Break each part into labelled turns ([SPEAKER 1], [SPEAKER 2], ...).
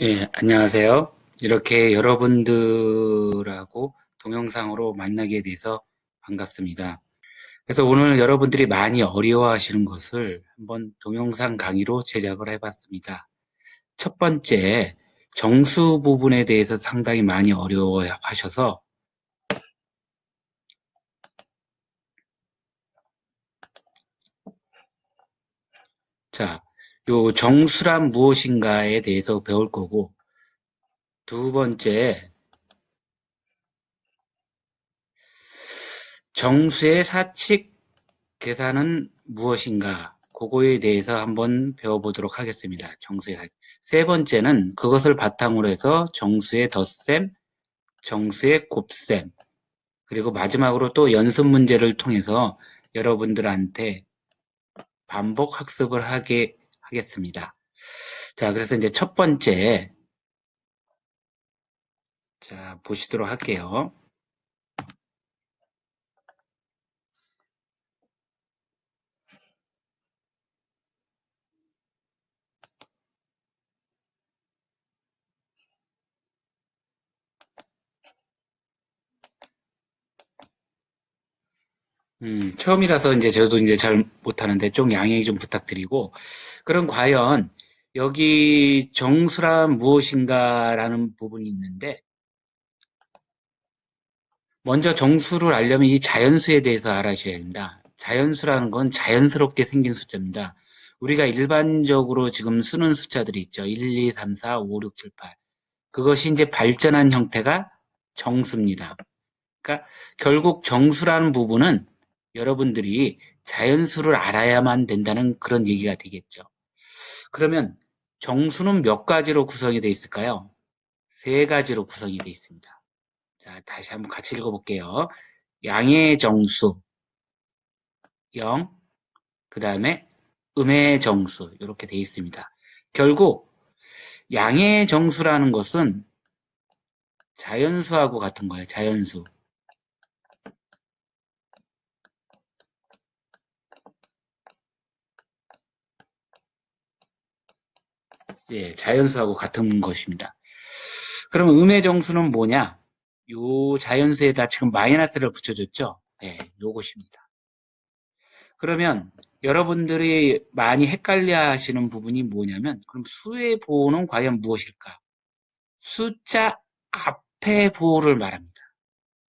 [SPEAKER 1] 예, 안녕하세요. 이렇게 여러분들하고 동영상으로 만나게 돼서 반갑습니다. 그래서 오늘 여러분들이 많이 어려워하시는 것을 한번 동영상 강의로 제작을 해봤습니다. 첫 번째, 정수 부분에 대해서 상당히 많이 어려워하셔서 자, 요 정수란 무엇인가에 대해서 배울 거고 두 번째, 정수의 사칙 계산은 무엇인가 그거에 대해서 한번 배워보도록 하겠습니다. 정수의 사칙. 세 번째는 그것을 바탕으로 해서 정수의 덧셈, 정수의 곱셈 그리고 마지막으로 또 연습 문제를 통해서 여러분들한테 반복 학습을 하게 하겠습니다. 자, 그래서 이제 첫 번째 자, 보시도록 할게요. 음, 처음이라서 이제 저도 이제 잘 못하는데 좀 양해 좀 부탁드리고, 그럼 과연 여기 정수란 무엇인가라는 부분이 있는데, 먼저 정수를 알려면 이 자연수에 대해서 알아셔야 됩니다. 자연수라는 건 자연스럽게 생긴 숫자입니다. 우리가 일반적으로 지금 쓰는 숫자들이 있죠. 1, 2, 3, 4, 5, 6, 7, 8. 그것이 이제 발전한 형태가 정수입니다. 그러니까 결국 정수라는 부분은 여러분들이 자연수를 알아야만 된다는 그런 얘기가 되겠죠. 그러면 정수는 몇 가지로 구성이 되어 있을까요? 세 가지로 구성이 되어 있습니다. 자, 다시 한번 같이 읽어볼게요. 양의 정수 0, 그 다음에 음의 정수 이렇게 되어 있습니다. 결국 양의 정수라는 것은 자연수하고 같은 거예요. 자연수. 예, 자연수하고 같은 것입니다. 그럼 음의 정수는 뭐냐? 요 자연수에다 지금 마이너스를 붙여줬죠? 예, 요것입니다. 그러면 여러분들이 많이 헷갈려 하시는 부분이 뭐냐면 그럼 수의 부호는 과연 무엇일까? 숫자 앞에 부호를 말합니다.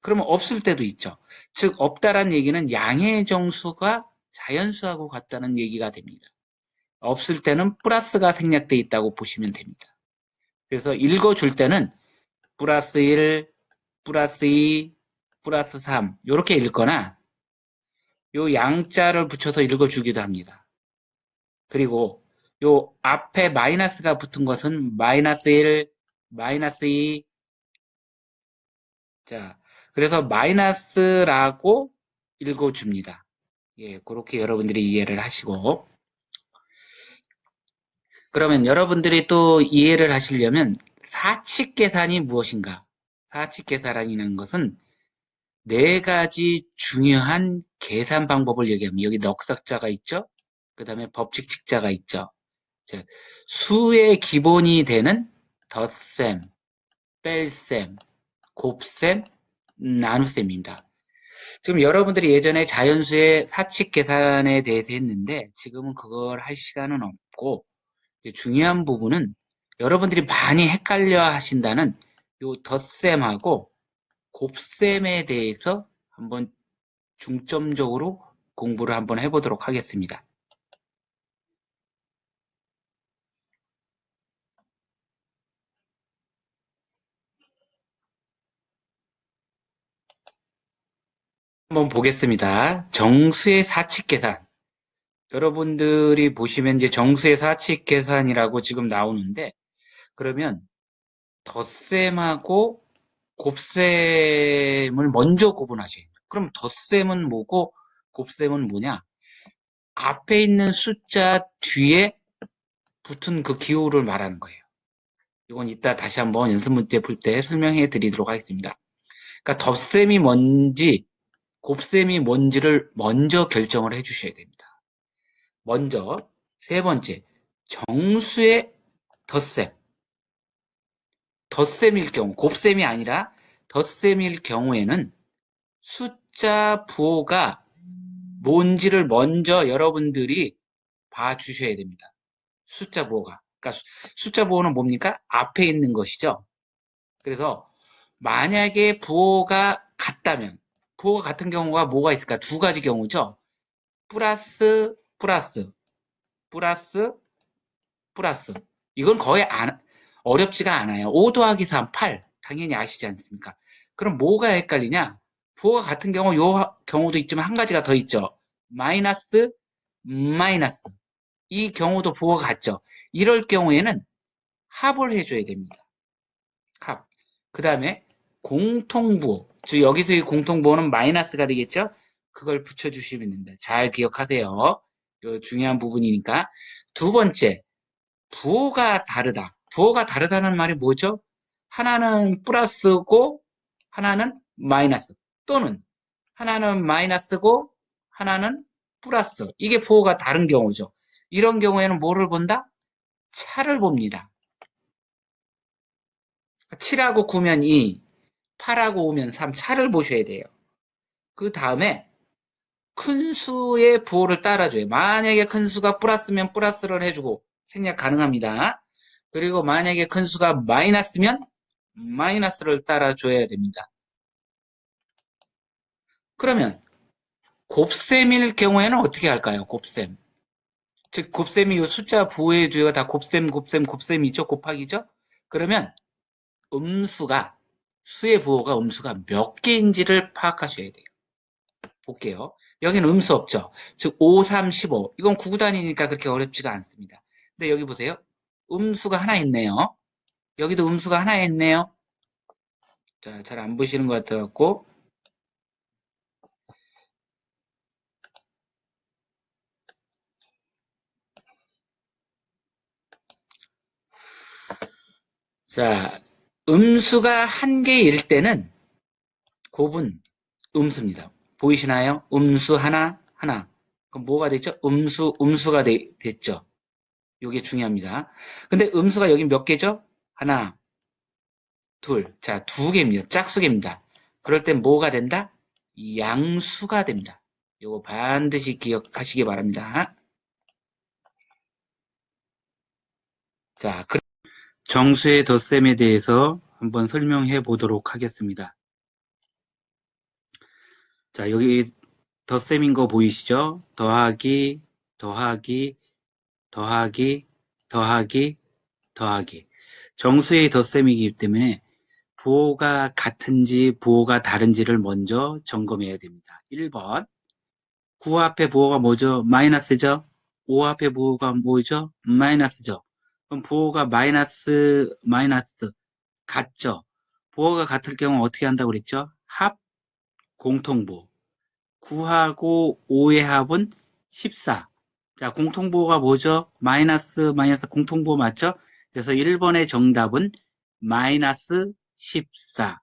[SPEAKER 1] 그러면 없을 때도 있죠. 즉 없다란 얘기는 양의 정수가 자연수하고 같다는 얘기가 됩니다. 없을 때는 플러스가 생략되어 있다고 보시면 됩니다. 그래서 읽어줄 때는 플러스 1, 플러스 2, 플러스 3 이렇게 읽거나 요 양자를 붙여서 읽어주기도 합니다. 그리고 요 앞에 마이너스가 붙은 것은 마이너스 1, 마이너스 2 자, 그래서 마이너스라고 읽어줍니다. 예, 그렇게 여러분들이 이해를 하시고 그러면 여러분들이 또 이해를 하시려면 사칙 계산이 무엇인가? 사칙 계산이라는 것은 네 가지 중요한 계산 방법을 얘기합니다. 여기 넉삭자가 있죠? 그 다음에 법칙 직자가 있죠? 자, 수의 기본이 되는 덧셈, 뺄셈, 곱셈, 나눗셈입니다. 지금 여러분들이 예전에 자연수의 사칙 계산에 대해서 했는데 지금은 그걸 할 시간은 없고 중요한 부분은 여러분들이 많이 헷갈려 하신다는 요 덧셈하고 곱셈에 대해서 한번 중점적으로 공부를 한번 해보도록 하겠습니다. 한번 보겠습니다. 정수의 사칙 계산. 여러분들이 보시면 이제 정수의 사칙 계산이라고 지금 나오는데 그러면 덧셈하고 곱셈을 먼저 구분하셔야 돼요. 그럼 덧셈은 뭐고 곱셈은 뭐냐? 앞에 있는 숫자 뒤에 붙은 그 기호를 말하는 거예요. 이건 이따 다시 한번 연습 문제 풀 때 설명해 드리도록 하겠습니다. 그러니까 덧셈이 뭔지 곱셈이 뭔지를 먼저 결정을 해 주셔야 됩니다. 먼저 세 번째 정수의 덧셈 덧셈일 경우, 곱셈이 아니라 덧셈일 경우에는 숫자 부호가 뭔지를 먼저 여러분들이 봐주셔야 됩니다. 숫자 부호가. 그러니까 숫자 부호는 뭡니까? 앞에 있는 것이죠. 그래서 만약에 부호가 같다면 부호가 같은 경우가 뭐가 있을까? 두 가지 경우죠. 플러스 플러스 플러스 플러스 이건 거의 안, 어렵지가 않아요. 5 더하기 3, 8 당연히 아시지 않습니까? 그럼 뭐가 헷갈리냐? 부호가 같은 경우 요 경우도 있지만 한 가지가 더 있죠. 마이너스 마이너스 이 경우도 부호가 같죠. 이럴 경우에는 합을 해줘야 됩니다. 합. 그 다음에 공통부호. 즉 여기서의 공통부호는 마이너스가 되겠죠. 그걸 붙여주시면 됩니다. 잘 기억하세요. 이 중요한 부분이니까. 두 번째, 부호가 다르다. 부호가 다르다는 말이 뭐죠? 하나는 플러스고 하나는 마이너스 또는 하나는 마이너스고 하나는 플러스 이게 부호가 다른 경우죠. 이런 경우에는 뭐를 본다? 차를 봅니다. 7하고 9면 2, 8하고 5면 3, 차를 보셔야 돼요. 그 다음에 큰 수의 부호를 따라줘요. 만약에 큰 수가 플러스면 플러스를 해주고 생략 가능합니다. 그리고 만약에 큰 수가 마이너스면 마이너스를 따라줘야 됩니다. 그러면 곱셈일 경우에는 어떻게 할까요? 곱셈. 즉 곱셈이 이 숫자 부호의 주어가 다 곱셈, 곱셈, 곱셈이죠. 곱하기죠. 그러면 음수가 수의 부호가 음수가 몇 개인지를 파악하셔야 돼요. 볼게요. 여기는 음수 없죠. 즉 5, 3, 15. 이건 구구단위니까 그렇게 어렵지가 않습니다. 근데 여기 보세요. 음수가 하나 있네요. 여기도 음수가 하나 있네요. 자, 잘 안 보시는 것 같아갖고 자, 음수가 한 개일 때는 곱은 음수입니다. 보이시나요? 음수 하나, 하나. 그럼 뭐가 됐죠? 음수, 음수가 되, 됐죠. 이게 중요합니다. 근데 음수가 여기 몇 개죠? 하나, 둘. 자, 두 개입니다. 짝수개입니다. 그럴 땐 뭐가 된다? 양수가 됩니다. 이거 반드시 기억하시기 바랍니다. 자, 그 정수의 덧셈에 대해서 한번 설명해 보도록 하겠습니다. 자, 여기 덧셈인 거 보이시죠? 더하기, 더하기, 더하기, 더하기, 더하기. 정수의 덧셈이기 때문에 부호가 같은지 부호가 다른지를 먼저 점검해야 됩니다. 1번 9 앞에 부호가 뭐죠? 마이너스죠? 5 앞에 부호가 뭐죠? 마이너스죠? 그럼 부호가 마이너스 마이너스 같죠? 부호가 같을 경우 어떻게 한다고 그랬죠? 합 공통부호 9하고 5의 합은 14 자, 공통부호가 뭐죠? 마이너스 마이너스 공통부호 맞죠? 그래서 1번의 정답은 마이너스 14.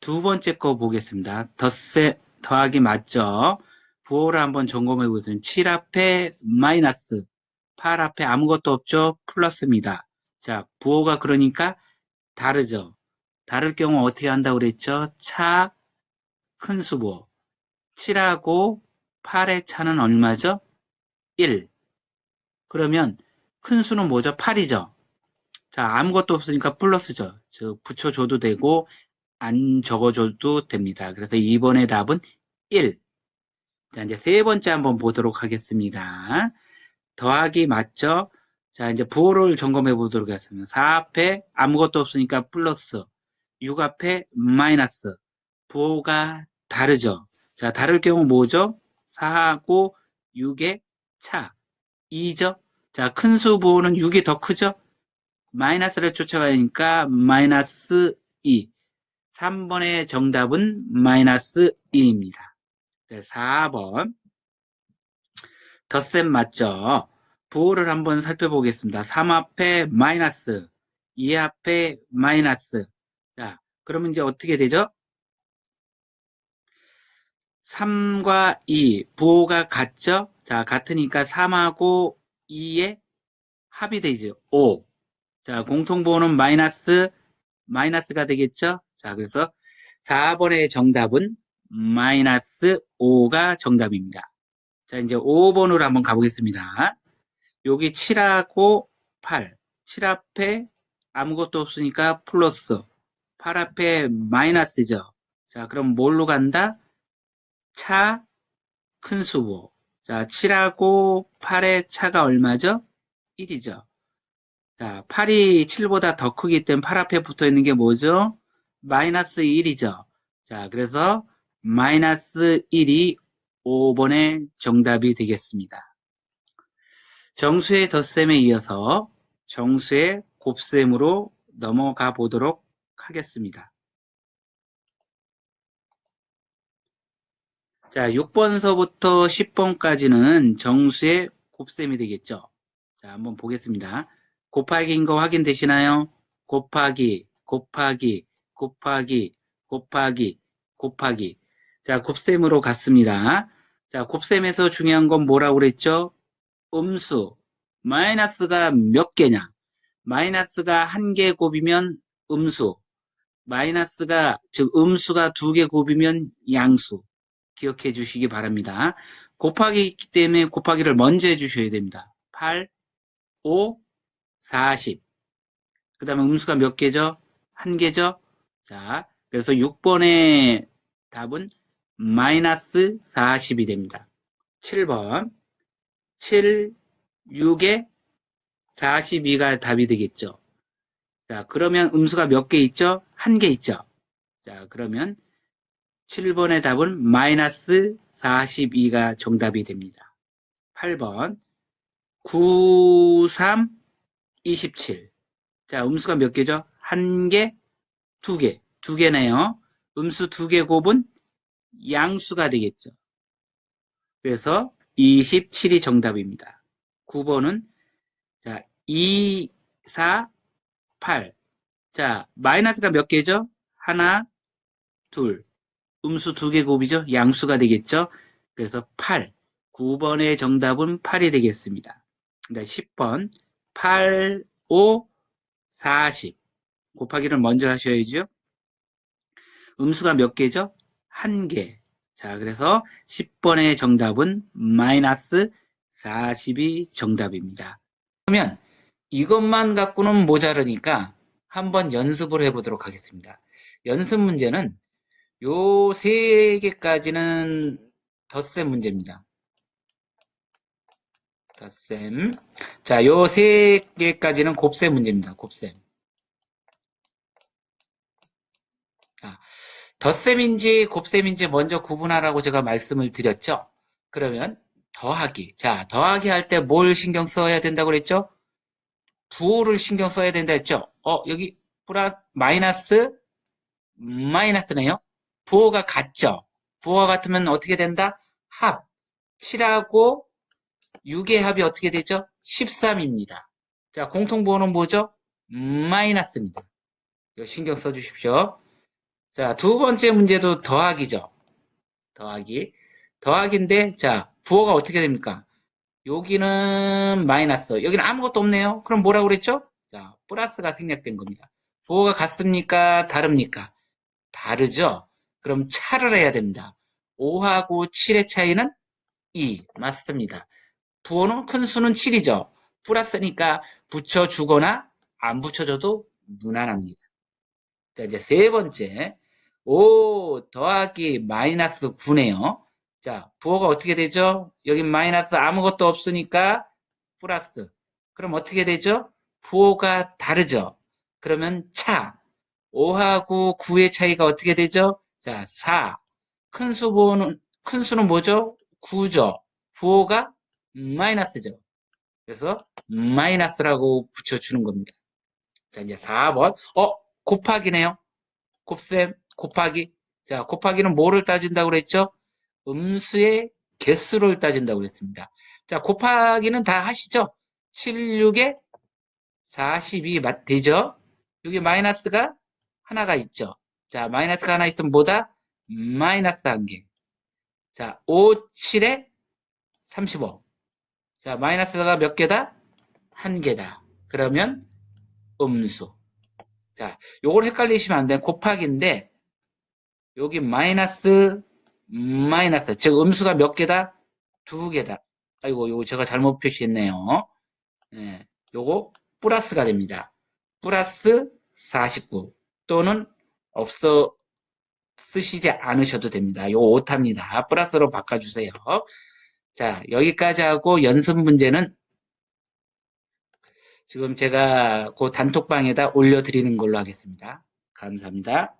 [SPEAKER 1] 두 번째 거 보겠습니다. 덧세, 더하기 맞죠? 부호를 한번 점검해 보세요. 7 앞에 마이너스, 8 앞에 아무것도 없죠? 플러스입니다. 자, 부호가 그러니까 다르죠? 다를 경우 어떻게 한다고 그랬죠? 차, 큰 수부호. 7하고 8의 차는 얼마죠? 1. 그러면 큰 수는 뭐죠? 8이죠? 자, 아무것도 없으니까 플러스죠. 즉, 붙여줘도 되고, 안 적어줘도 됩니다. 그래서 2번의 답은 1. 자, 이제 세 번째 한번 보도록 하겠습니다. 더하기 맞죠? 자, 이제 부호를 점검해 보도록 하겠습니다. 4 앞에 아무것도 없으니까 플러스, 6 앞에 마이너스. 부호가 다르죠? 자, 다를 경우 뭐죠? 4하고 6의 차. 2죠? 자, 큰 수 부호는 6이 더 크죠? 마이너스를 쫓아가니까 마이너스 2. 3번의 정답은 마이너스 2입니다. 4번. 덧셈 맞죠? 부호를 한번 살펴보겠습니다. 3 앞에 마이너스, 2 앞에 마이너스. 자, 그러면 이제 어떻게 되죠? 3과 2, 부호가 같죠? 자, 같으니까 3하고 2의 합이 되죠. 5. 자, 공통부호는 마이너스 마이너스가 되겠죠? 자, 그래서 4번의 정답은 마이너스 5가 정답입니다. 자, 이제 5번으로 한번 가보겠습니다. 여기 7하고 8. 7 앞에 아무것도 없으니까 플러스. 8 앞에 마이너스죠. 자, 그럼 뭘로 간다? 차, 큰 수보. 자, 7하고 8의 차가 얼마죠? 1이죠. 자, 8이 7보다 더 크기 때문에 8 앞에 붙어 있는 게 뭐죠? 마이너스 1이죠. 자, 그래서 마이너스 1이 5번의 정답이 되겠습니다. 정수의 덧셈에 이어서 정수의 곱셈으로 넘어가 보도록 하겠습니다. 자, 6번서부터 10번까지는 정수의 곱셈이 되겠죠. 자, 한번 보겠습니다. 곱하기인 거 확인되시나요? 곱하기, 곱하기, 곱하기, 곱하기, 곱하기. 자, 곱셈으로 갔습니다. 자, 곱셈에서 중요한 건 뭐라고 그랬죠? 음수. 마이너스가 몇 개냐? 마이너스가 한 개 곱이면 음수. 마이너스가, 즉, 음수가 두 개 곱이면 양수. 기억해 주시기 바랍니다. 곱하기 있기 때문에 곱하기를 먼저 해주셔야 됩니다. 8, 5, 40. 그 다음에 음수가 몇 개죠? 한 개죠? 자, 그래서 6번의 답은 마이너스 40이 됩니다. 7번. 7, 6에 42가 답이 되겠죠. 자, 그러면 음수가 몇 개 있죠? 한 개 있죠. 자, 그러면 7번의 답은 마이너스 42가 정답이 됩니다. 8번 9, 3, 27. 자, 음수가 몇 개죠? 한 개, 두 개. 두 개네요. 음수 두 개 곱은 양수가 되겠죠. 그래서 27이 정답입니다. 9번은 자, 2, 4, 8. 자, 마이너스가 몇 개죠? 하나, 둘. 음수 두 개 곱이죠? 양수가 되겠죠? 그래서 8. 9번의 정답은 8이 되겠습니다. 그다음 10번 8, 5, 40. 곱하기를 먼저 하셔야죠. 음수가 몇 개죠? 한 개. 자, 그래서 10번의 정답은 마이너스 40이 정답입니다. 그러면 이것만 갖고는 모자르니까 한번 연습을 해보도록 하겠습니다. 연습 문제는 요 세 개까지는 덧셈 문제입니다. 덧셈. 자, 요 세 개까지는 곱셈 문제입니다. 곱셈. 자, 덧셈인지 곱셈인지 먼저 구분하라고 제가 말씀을 드렸죠. 그러면 더하기. 자, 더하기 할 때 뭘 신경 써야 된다고 그랬죠? 부호를 신경 써야 된다 했죠? 어, 여기 플러스 마이너스 마이너스네요. 부호가 같죠? 부호가 같으면 어떻게 된다? 합. 7하고 6의 합이 어떻게 되죠? 13입니다. 자, 공통부호는 뭐죠? 마이너스입니다. 이거 신경 써주십시오. 자, 두 번째 문제도 더하기죠. 더하기. 더하기인데, 자, 부호가 어떻게 됩니까? 여기는 마이너스, 여기는 아무것도 없네요. 그럼 뭐라고 그랬죠? 자, 플러스가 생략된 겁니다. 부호가 같습니까? 다릅니까? 다르죠? 그럼 차를 해야 됩니다. 5하고 7의 차이는 2. 맞습니다. 부호는 큰 수는 7이죠. 플러스니까 붙여주거나 안 붙여줘도 무난합니다. 자, 이제 세 번째. 5 더하기 마이너스 9네요. 자, 부호가 어떻게 되죠? 여기 마이너스 아무것도 없으니까 플러스. 그럼 어떻게 되죠? 부호가 다르죠? 그러면 차. 5하고 9의 차이가 어떻게 되죠? 자, 4. 큰수 부호는, 큰 수는 뭐죠? 9죠. 부호가 마이너스죠. 그래서 마이너스라고 붙여주는 겁니다. 자, 이제 4번. 어, 곱하기네요. 곱셈, 곱하기. 자, 곱하기는 뭐를 따진다고 그랬죠? 음수의 개수를 따진다고 그랬습니다. 자, 곱하기는 다 하시죠? 7, 6에 42 맞, 되죠? 여기 마이너스가 하나가 있죠. 자, 마이너스가 하나 있으면 뭐다? 마이너스 한 개. 자, 5, 7에 35. 자, 마이너스가 몇 개다? 한 개다. 그러면 음수. 자, 요걸 헷갈리시면 안 돼. 곱하기인데, 여기 마이너스, 마이너스. 즉, 음수가 몇 개다? 두 개다. 아이고, 요거 제가 잘못 표시했네요. 예, 요거 플러스가 됩니다. 플러스 49 또는 없어 쓰시지 않으셔도 됩니다. 요 오타입니다. 플러스로 바꿔주세요. 자, 여기까지 하고 연습 문제는 지금 제가 그 단톡방에다 올려드리는 걸로 하겠습니다. 감사합니다.